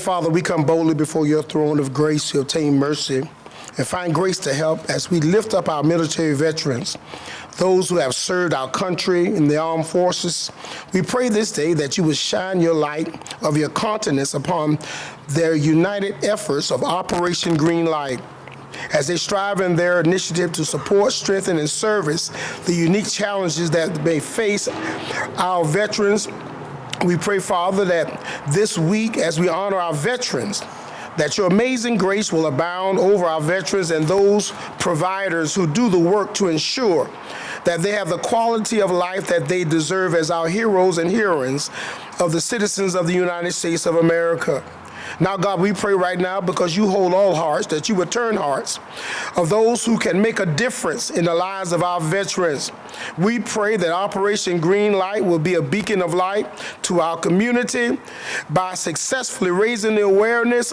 Father, we come boldly before your throne of grace to obtain mercy and find grace to help as we lift up our military veterans, those who have served our country in the armed forces. We pray this day that you would shine your light of your countenance upon their united efforts of Operation Green Light as they strive in their initiative to support, strengthen, and service the unique challenges that may face our veterans we pray, Father, that this week, as we honor our veterans, that your amazing grace will abound over our veterans and those providers who do the work to ensure that they have the quality of life that they deserve as our heroes and heroines of the citizens of the United States of America. Now, God, we pray right now because you hold all hearts, that you would turn hearts of those who can make a difference in the lives of our veterans. We pray that Operation Green Light will be a beacon of light to our community by successfully raising the awareness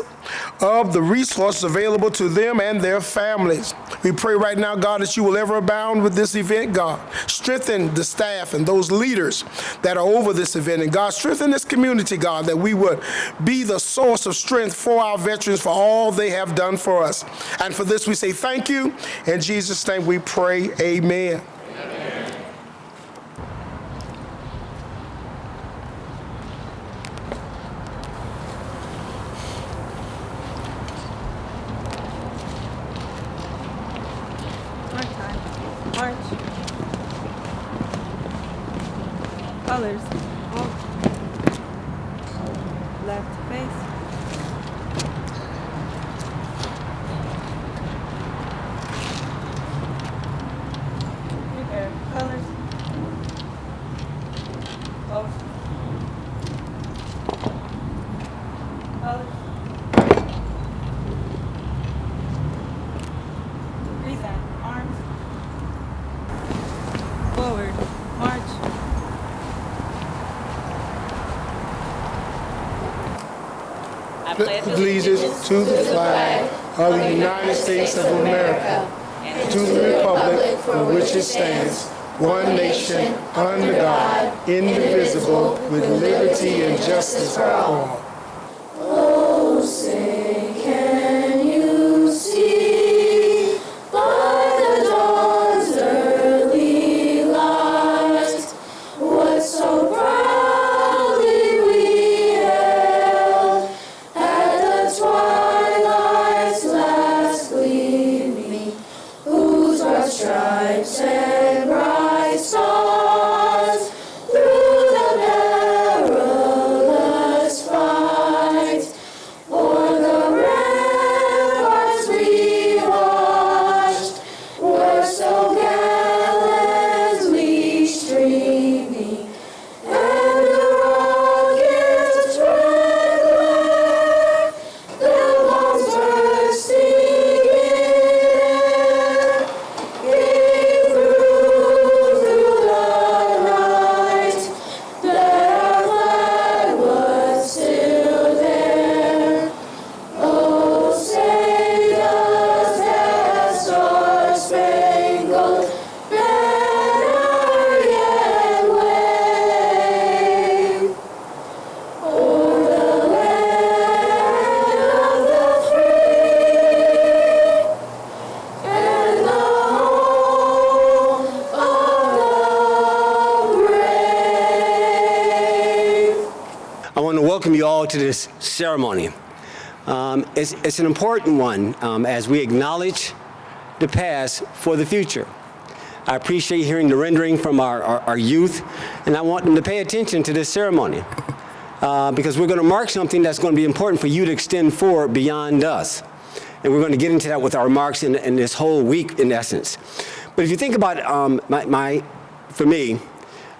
of the resources available to them and their families. We pray right now, God, that you will ever abound with this event, God. Strengthen the staff and those leaders that are over this event. And God, strengthen this community, God, that we would be the source of strength for our veterans for all they have done for us. And for this, we say thank you. In Jesus' name we pray, amen. March time. March. Colors. Alt. Left face. Prepare. Colors. Alt. Colors. Reset. Arms. Forward. March. I pledge allegiance to the flag of the United States of America, to the republic for which it stands, one nation, under God, indivisible, with liberty and justice for all. To this ceremony. Um, it's, it's an important one um, as we acknowledge the past for the future. I appreciate hearing the rendering from our, our, our youth, and I want them to pay attention to this ceremony uh, because we're going to mark something that's going to be important for you to extend forward beyond us. And we're going to get into that with our remarks in, in this whole week, in essence. But if you think about um, my, my, for me,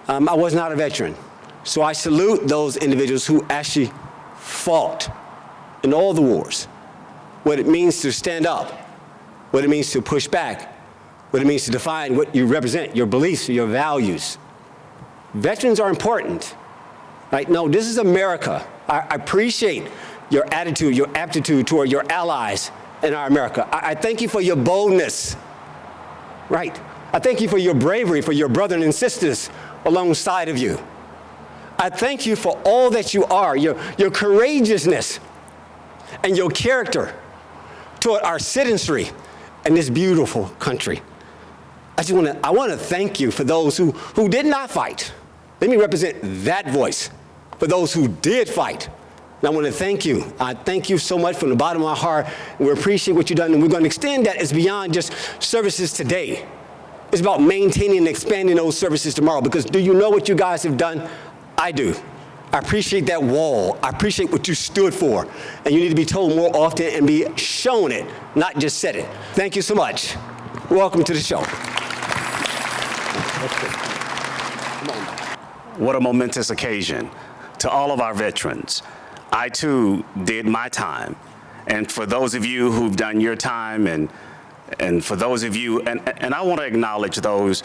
um, I was not a veteran. So I salute those individuals who actually fought in all the wars. What it means to stand up, what it means to push back, what it means to define what you represent, your beliefs, your values. Veterans are important. Right? No, this is America. I, appreciate your attitude, your aptitude toward your allies in our America. I, I thank you for your boldness. Right. I thank you for your bravery, for your brothers and sisters alongside of you. I thank you for all that you are, your, your courageousness and your character toward our citizenry and this beautiful country. I just want to I want to thank you for those who who did not fight. Let me represent that voice for those who did fight. And I want to thank you. I thank you so much from the bottom of my heart. We appreciate what you've done, and we're going to extend that as beyond just services today. It's about maintaining and expanding those services tomorrow. Because do you know what you guys have done? I do. I appreciate that wall. I appreciate what you stood for. And you need to be told more often and be shown it, not just said it. Thank you so much. Welcome to the show. What a momentous occasion. To all of our veterans, I too did my time. And for those of you who've done your time and, and for those of you, and, and I want to acknowledge those,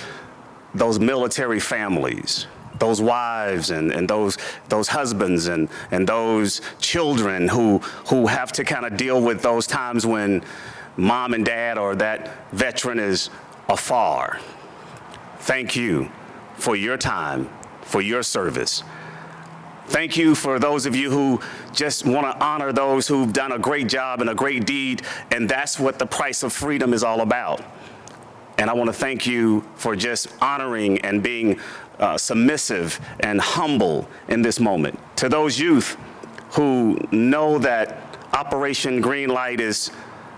those military families, those wives and, and those, those husbands and, and those children who, who have to kind of deal with those times when mom and dad or that veteran is afar. Thank you for your time, for your service. Thank you for those of you who just want to honor those who've done a great job and a great deed, and that's what the price of freedom is all about. And I want to thank you for just honoring and being uh, submissive and humble in this moment. To those youth who know that Operation Greenlight is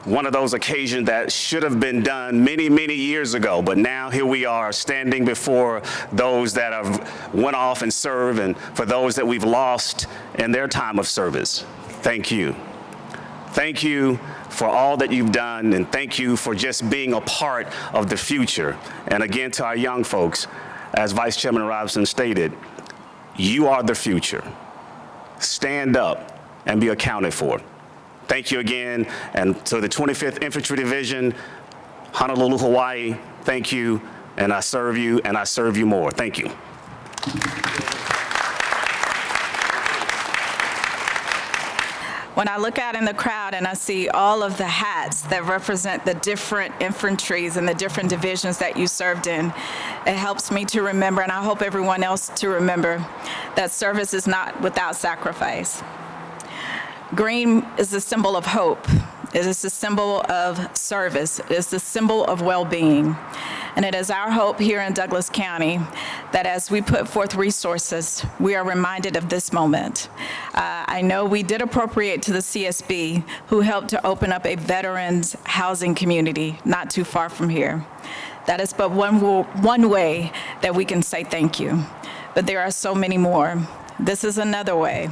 one of those occasions that should have been done many, many years ago, but now here we are standing before those that have went off and served and for those that we've lost in their time of service. Thank you. Thank you for all that you've done and thank you for just being a part of the future. And again, to our young folks, as Vice Chairman Robinson stated, you are the future. Stand up and be accounted for. Thank you again. And to the 25th Infantry Division, Honolulu, Hawaii, thank you. And I serve you and I serve you more. Thank you. When I look out in the crowd and I see all of the hats that represent the different infantries and the different divisions that you served in, it helps me to remember, and I hope everyone else to remember, that service is not without sacrifice. Green is a symbol of hope. It is a symbol of service. It is the symbol of well-being. And it is our hope here in Douglas County that as we put forth resources, we are reminded of this moment. Uh, I know we did appropriate to the CSB, who helped to open up a veterans housing community not too far from here. That is but one, one way that we can say thank you. But there are so many more. This is another way.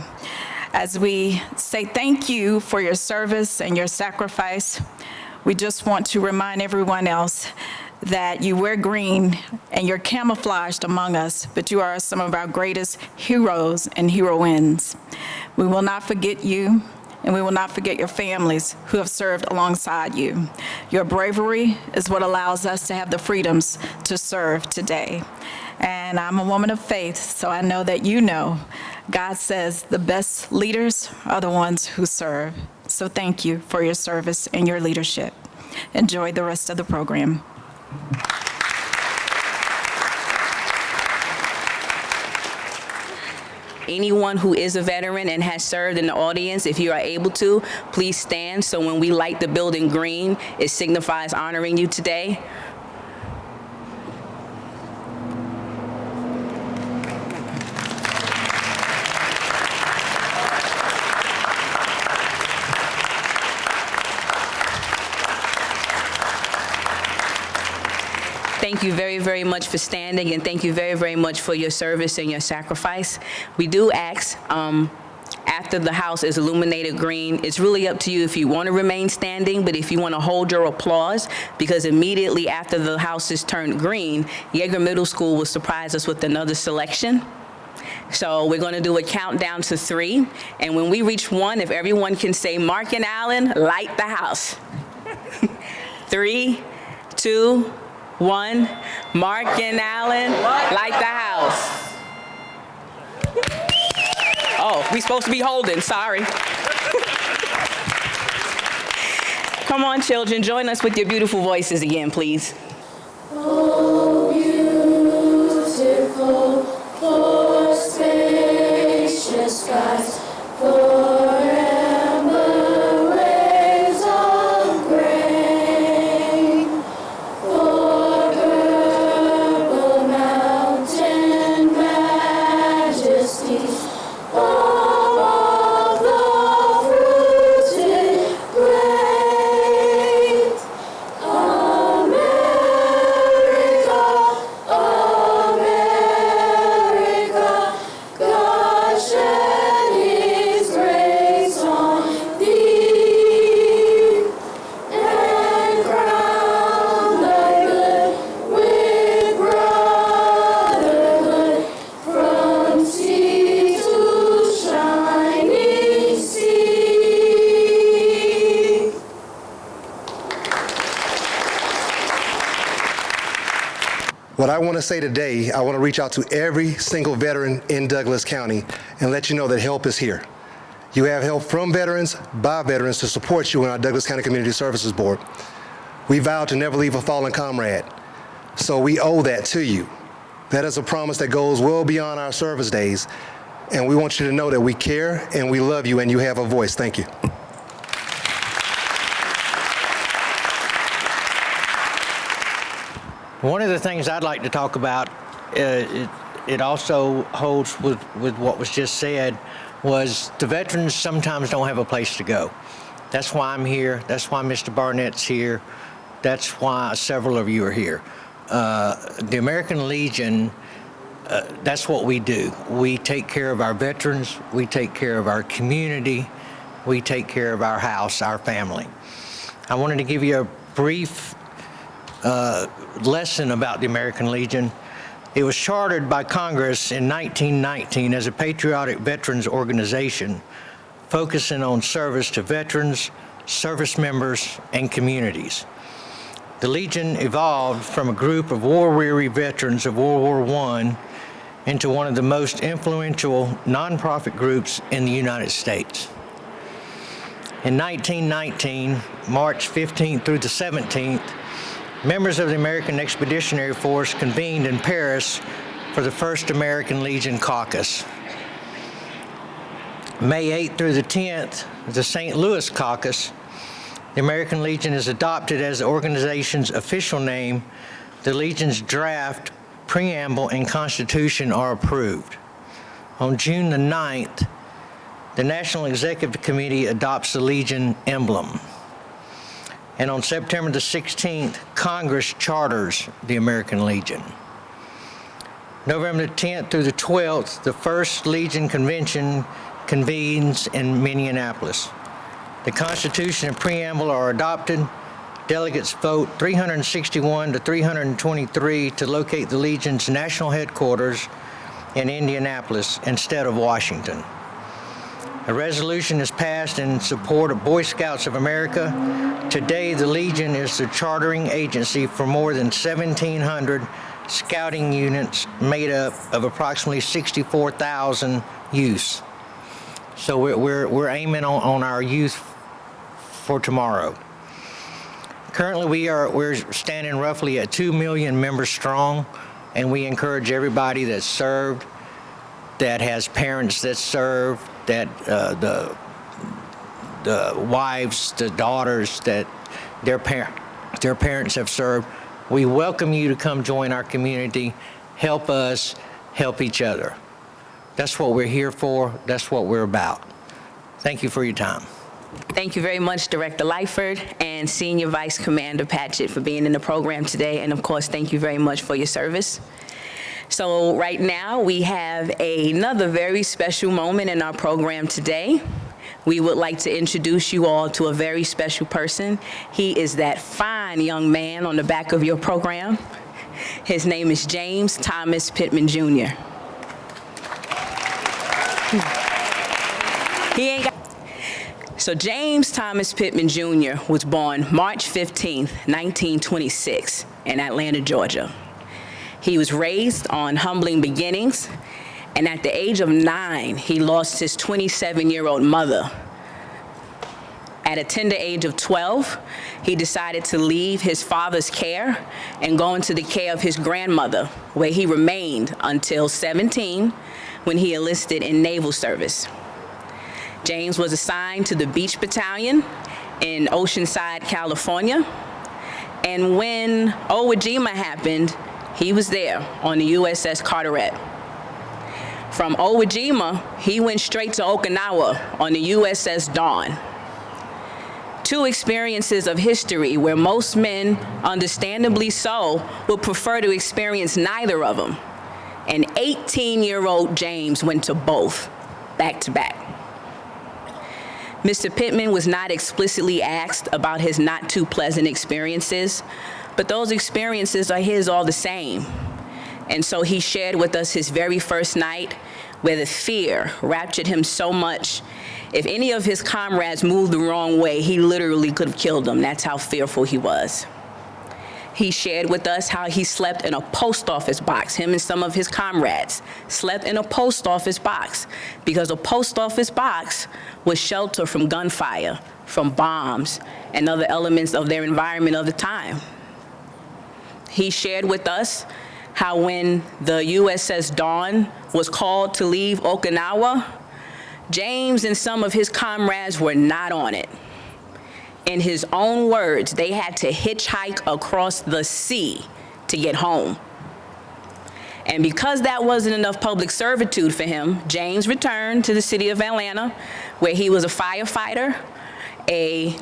As we say thank you for your service and your sacrifice, we just want to remind everyone else that you wear green and you're camouflaged among us, but you are some of our greatest heroes and heroines. We will not forget you, and we will not forget your families who have served alongside you. Your bravery is what allows us to have the freedoms to serve today. And I'm a woman of faith, so I know that you know God says the best leaders are the ones who serve. So thank you for your service and your leadership. Enjoy the rest of the program. Anyone who is a veteran and has served in the audience, if you are able to, please stand so when we light the building green, it signifies honoring you today. Thank you very, very much for standing, and thank you very, very much for your service and your sacrifice. We do ask, um, after the house is illuminated green, it's really up to you if you want to remain standing, but if you want to hold your applause, because immediately after the house is turned green, Yeager Middle School will surprise us with another selection. So we're going to do a countdown to three, and when we reach one, if everyone can say, Mark and Allen, light the house. Three, two, one. Mark and Allen, light the house. Oh, we supposed to be holding, sorry. Come on, children, join us with your beautiful voices again, please. Want to say today, I want to reach out to every single veteran in Douglas County and let you know that help is here. You have help from veterans, by veterans to support you in our Douglas County Community Services Board. We vow to never leave a fallen comrade, so we owe that to you. That is a promise that goes well beyond our service days, and we want you to know that we care and we love you and you have a voice. Thank you. One of the things I'd like to talk about, uh, it, it also holds with, with what was just said, was the veterans sometimes don't have a place to go. That's why I'm here. That's why Mr. Barnett's here. That's why several of you are here. Uh, the American Legion, uh, that's what we do. We take care of our veterans. We take care of our community. We take care of our house, our family. I wanted to give you a brief uh, lesson about the American Legion. It was chartered by Congress in 1919 as a patriotic veterans organization focusing on service to veterans, service members, and communities. The Legion evolved from a group of war-weary veterans of World War I into one of the most influential nonprofit groups in the United States. In 1919, March 15th through the 17th, members of the American Expeditionary Force convened in Paris for the first American Legion caucus. May 8th through the 10th, the St. Louis caucus, the American Legion is adopted as the organization's official name. The Legion's draft, preamble, and constitution are approved. On June the 9th, the National Executive Committee adopts the Legion emblem. And on September the 16th, Congress charters the American Legion. November the 10th through the 12th, the first Legion Convention convenes in Minneapolis. The Constitution and preamble are adopted. Delegates vote 361 to 323 to locate the Legion's national headquarters in Indianapolis instead of Washington. A resolution is passed in support of Boy Scouts of America. Today, the Legion is the chartering agency for more than 1,700 scouting units made up of approximately 64,000 youths. So we're, we're, we're aiming on, on our youth for tomorrow. Currently, we are we're standing roughly at 2 million members strong, and we encourage everybody that served, that has parents that serve, that uh, the the wives, the daughters that their parent their parents have served. We welcome you to come join our community, help us, help each other. That's what we're here for. That's what we're about. Thank you for your time. Thank you very much, Director Lightford and Senior Vice Commander Patchett for being in the program today. And of course, thank you very much for your service. So right now, we have another very special moment in our program today. We would like to introduce you all to a very special person. He is that fine young man on the back of your program. His name is James Thomas Pittman Jr. He ain't got so James Thomas Pittman Jr. was born March 15, 1926 in Atlanta, Georgia. He was raised on humbling beginnings, and at the age of nine, he lost his 27-year-old mother. At a tender age of 12, he decided to leave his father's care and go into the care of his grandmother, where he remained until 17 when he enlisted in naval service. James was assigned to the Beach Battalion in Oceanside, California. And when Iwo happened, he was there on the USS Carteret. From Iwo Jima, he went straight to Okinawa on the USS Dawn. Two experiences of history where most men, understandably so, would prefer to experience neither of them. And 18-year-old James went to both, back to back. Mr. Pittman was not explicitly asked about his not too pleasant experiences, but those experiences are his all the same. And so he shared with us his very first night where the fear raptured him so much. If any of his comrades moved the wrong way, he literally could have killed them. That's how fearful he was. He shared with us how he slept in a post office box, him and some of his comrades slept in a post office box because a post office box was shelter from gunfire, from bombs, and other elements of their environment of the time. He shared with us how when the USS Dawn was called to leave Okinawa, James and some of his comrades were not on it. In his own words, they had to hitchhike across the sea to get home. And because that wasn't enough public servitude for him, James returned to the city of Atlanta, where he was a firefighter, a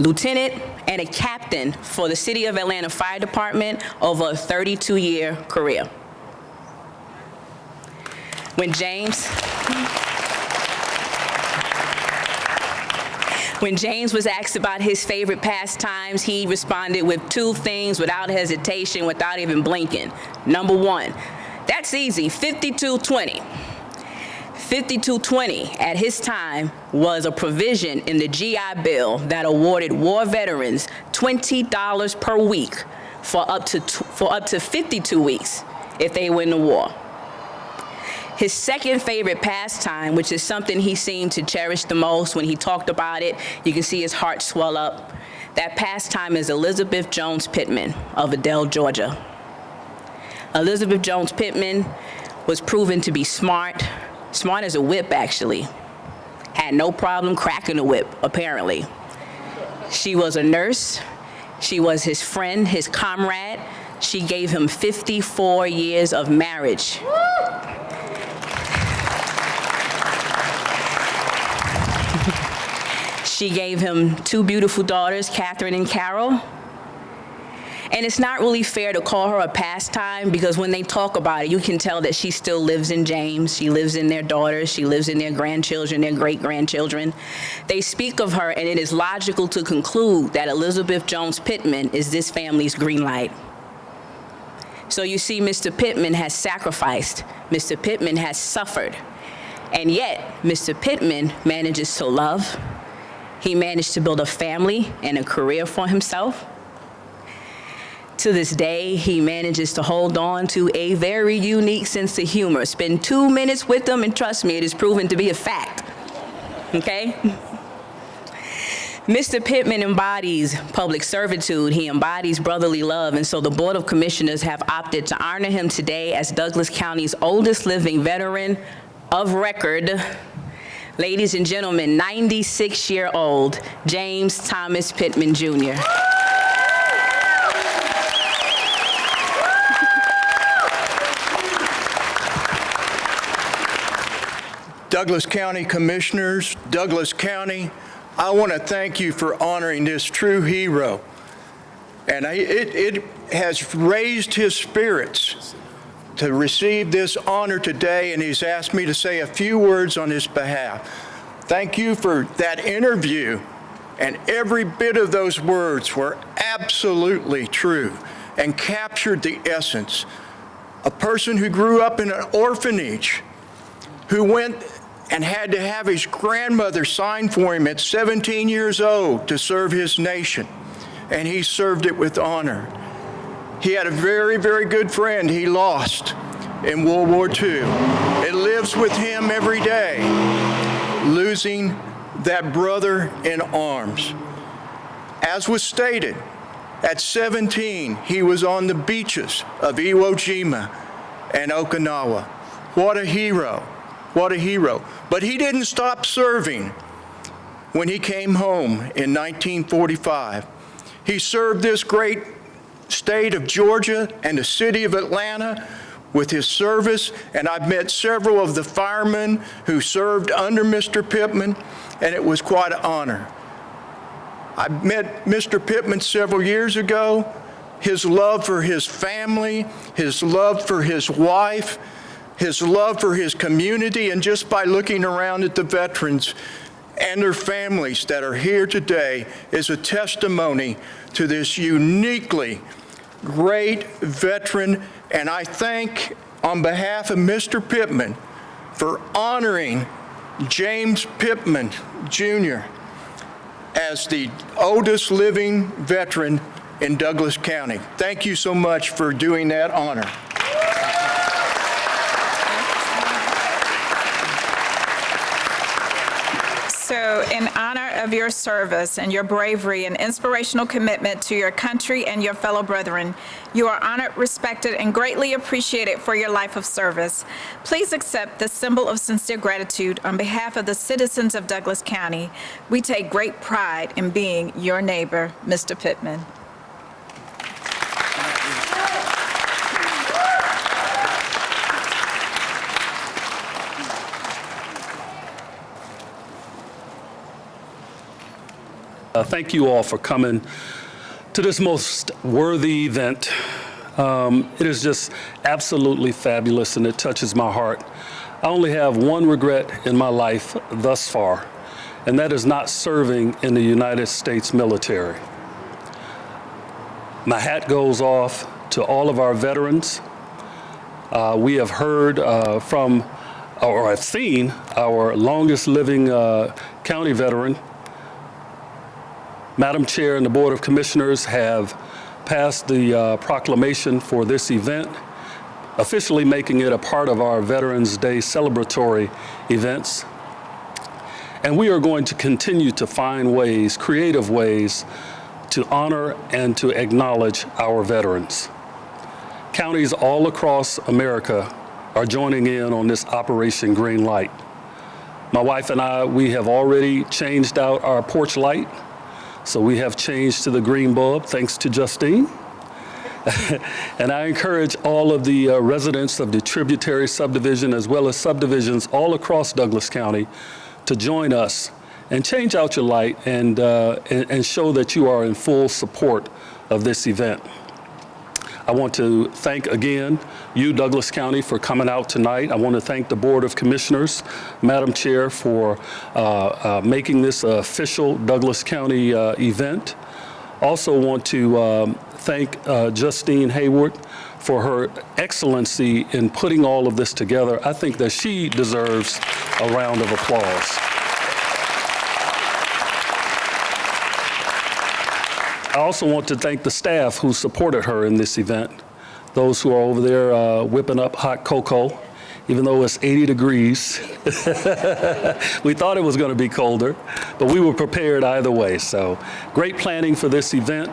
lieutenant, and a captain for the City of Atlanta Fire Department over a 32-year career. When James, when James was asked about his favorite pastimes, he responded with two things without hesitation, without even blinking. Number one, that's easy, 5220. 5220 at his time was a provision in the GI Bill that awarded war veterans $20 per week for up to, for up to 52 weeks if they win the war. His second favorite pastime, which is something he seemed to cherish the most when he talked about it, you can see his heart swell up. That pastime is Elizabeth Jones Pittman of Adel, Georgia. Elizabeth Jones Pittman was proven to be smart, smart as a whip, actually. Had no problem cracking a whip, apparently. She was a nurse. She was his friend, his comrade. She gave him 54 years of marriage. She gave him two beautiful daughters, Catherine and Carol. And it's not really fair to call her a pastime because when they talk about it, you can tell that she still lives in James. She lives in their daughters. She lives in their grandchildren, their great grandchildren. They speak of her, and it is logical to conclude that Elizabeth Jones Pittman is this family's green light. So you see, Mr. Pittman has sacrificed, Mr. Pittman has suffered. And yet, Mr. Pittman manages to love, he managed to build a family and a career for himself. To this day, he manages to hold on to a very unique sense of humor. Spend two minutes with him, and trust me, it is proven to be a fact. Okay? Mr. Pittman embodies public servitude. He embodies brotherly love. And so the Board of Commissioners have opted to honor him today as Douglas County's oldest living veteran of record. Ladies and gentlemen, 96-year-old James Thomas Pittman Jr. Douglas County Commissioners, Douglas County, I want to thank you for honoring this true hero. And I- it, it has raised his spirits to receive this honor today, and he's asked me to say a few words on his behalf. Thank you for that interview, and every bit of those words were absolutely true and captured the essence. A person who grew up in an orphanage, who went and had to have his grandmother sign for him at 17 years old to serve his nation, and he served it with honor. He had a very, very good friend he lost in World War II. It lives with him every day, losing that brother in arms. As was stated, at 17, he was on the beaches of Iwo Jima and Okinawa. What a hero. What a hero. But he didn't stop serving when he came home in 1945. He served this great state of Georgia and the city of Atlanta with his service, and I've met several of the firemen who served under Mr. Pittman, and it was quite an honor. I met Mr. Pittman several years ago. His love for his family, his love for his wife, his love for his community, and just by looking around at the veterans and their families that are here today is a testimony to this uniquely great veteran. And I thank, on behalf of Mr. Pittman, for honoring James Pittman Jr. as the oldest living veteran in Douglas County. Thank you so much for doing that honor. In honor of your service and your bravery and inspirational commitment to your country and your fellow brethren, you are honored, respected, and greatly appreciated for your life of service. Please accept this symbol of sincere gratitude on behalf of the citizens of Douglas County. We take great pride in being your neighbor, Mr. Pittman. Uh, Thank you all for coming to this most worthy event. Um, It is just absolutely fabulous, and it touches my heart. I only have one regret in my life thus far, and that is not serving in the United States military. My hat goes off to all of our veterans. Uh, We have heard uh, from, or I've seen, our longest-living uh, county veteran, Madam Chair and the Board of Commissioners have passed the uh, proclamation for this event, officially making it a part of our Veterans Day celebratory events. And we are going to continue to find ways, creative ways, to honor and to acknowledge our veterans. Counties all across America are joining in on this Operation Green Light. My wife and I, we have already changed out our porch light. So we have changed to the green bulb, thanks to Justine. and I encourage all of the uh, residents of the tributary subdivision as well as subdivisions all across Douglas County to join us and change out your light and, uh, and, and show that you are in full support of this event. I want to thank again you, Douglas County, for coming out tonight. I want to thank the Board of Commissioners, Madam Chair, for uh, uh, making this official Douglas County uh, event. Also want to um, thank uh, Justine Hayward for her excellency in putting all of this together. I think that she deserves a round of applause. I also want to thank the staff who supported her in this event. Those who are over there uh, whipping up hot cocoa, even though it's 80 degrees. we thought it was going to be colder, but we were prepared either way. So great planning for this event.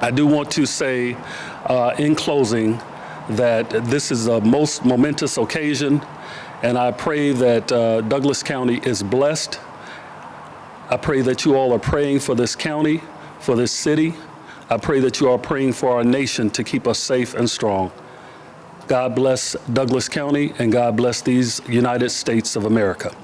I do want to say uh, in closing that this is a most momentous occasion, and I pray that uh, Douglas County is blessed. I pray that you all are praying for this county, for this city. I pray that you are praying for our nation to keep us safe and strong. God bless Douglas County, and God bless these United States of America.